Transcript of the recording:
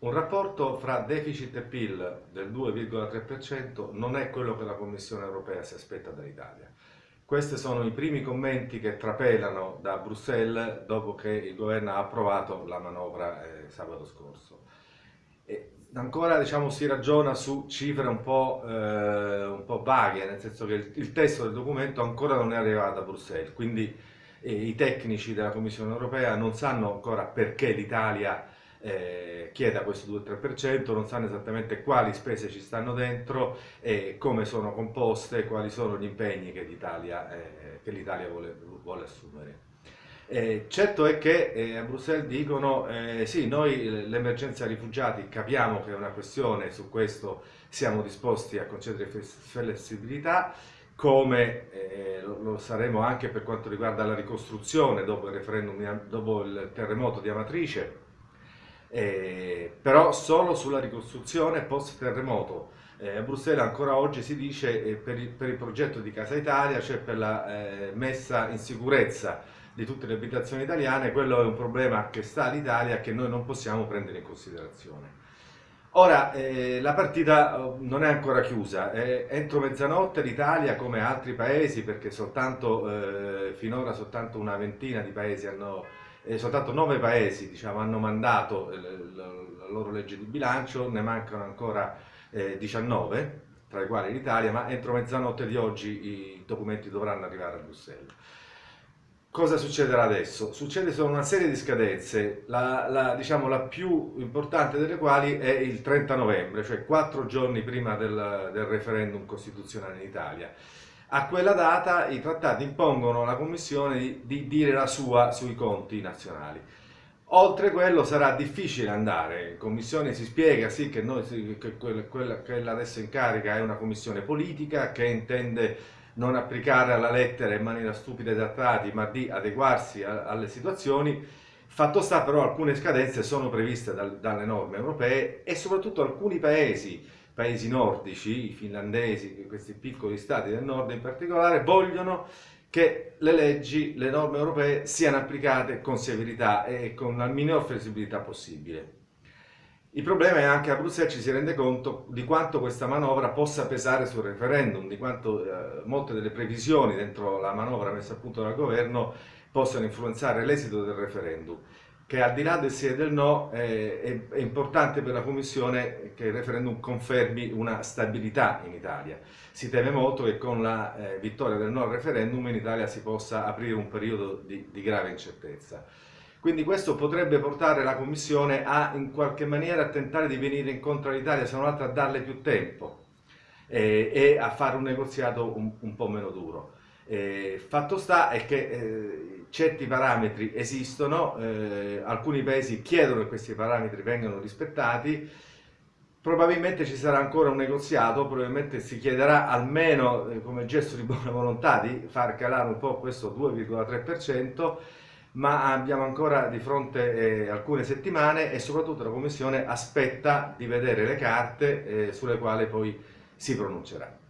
Un rapporto fra deficit e PIL del 2,3% non è quello che la Commissione europea si aspetta dall'Italia. Questi sono i primi commenti che trapelano da Bruxelles dopo che il governo ha approvato la manovra eh, sabato scorso. E ancora diciamo, si ragiona su cifre un po', eh, un po', vaghe, nel senso che il, il, testo del documento ancora non è arrivato a Bruxelles, quindi eh, i tecnici della Commissione europea non sanno ancora perché l'Italia eh, chieda questo 2-3%, non sanno esattamente quali spese ci stanno dentro e come sono composte, quali sono gli impegni che l'Italia eh, vuole, vuole, assumere. Eh, certo è che eh, a Bruxelles dicono eh, sì, noi l'emergenza rifugiati capiamo che è una questione, su questo siamo disposti a concedere flessibilità, come eh, lo, saremo anche per quanto riguarda la ricostruzione dopo il, dopo il terremoto di Amatrice, eh, però solo sulla ricostruzione post terremoto. Eh, a Bruxelles ancora oggi si dice eh, per, il, per, il, progetto di Casa Italia, cioè per la eh, messa in sicurezza di tutte le abitazioni italiane, quello è un problema che sta all'Italia che noi non possiamo prendere in considerazione. Ora, eh, la partita oh, non è ancora chiusa, eh, entro mezzanotte l'Italia come altri paesi, perché soltanto, eh, finora soltanto una ventina di paesi hanno eh, soltanto nove paesi diciamo, hanno mandato eh, la loro legge di bilancio, ne mancano ancora eh, 19, tra i quali l'Italia, ma entro mezzanotte di oggi i documenti dovranno arrivare a Bruxelles. Cosa succederà adesso? Succede solo una serie di scadenze, la, la, diciamo, la più importante delle quali è il 30 novembre, cioè quattro giorni prima del, del referendum costituzionale in Italia. A quella data i trattati impongono alla Commissione di, di dire la sua sui conti nazionali. Oltre quello sarà difficile andare, in commissione si spiega sì che, noi, che quella, quella, adesso in carica è una commissione politica che intende non applicare alla lettera in maniera stupida i trattati ma di adeguarsi a, alle situazioni. Fatto sta però alcune scadenze sono previste dal, dalle norme europee e soprattutto alcuni paesi paesi nordici, i finlandesi, questi piccoli stati del nord in particolare, vogliono che le leggi, le norme europee siano applicate con severità e con la minor flessibilità possibile. Il problema è anche a Bruxelles ci si rende conto di quanto questa manovra possa pesare sul referendum, di quanto eh, molte delle previsioni dentro la manovra messa a punto dal governo possano influenzare l'esito del referendum che al di là del sì e del no eh, è, è, importante per la Commissione che il referendum confermi una stabilità in Italia. Si teme molto che con la eh, vittoria del no al referendum in Italia si possa aprire un periodo di, di grave incertezza. Quindi questo potrebbe portare la Commissione a in qualche maniera tentare di venire incontro all'Italia, se non altro a darle più tempo eh, e a fare un negoziato un, un po' meno duro. Eh, fatto sta è che eh, certi parametri esistono, eh, alcuni paesi chiedono che questi parametri vengano rispettati, probabilmente ci sarà ancora un negoziato, probabilmente si chiederà almeno eh, come gesto di buona volontà di far calare un po' questo 2,3%, ma abbiamo ancora di fronte eh, alcune settimane e soprattutto la Commissione aspetta di vedere le carte eh, sulle quali poi si pronuncerà.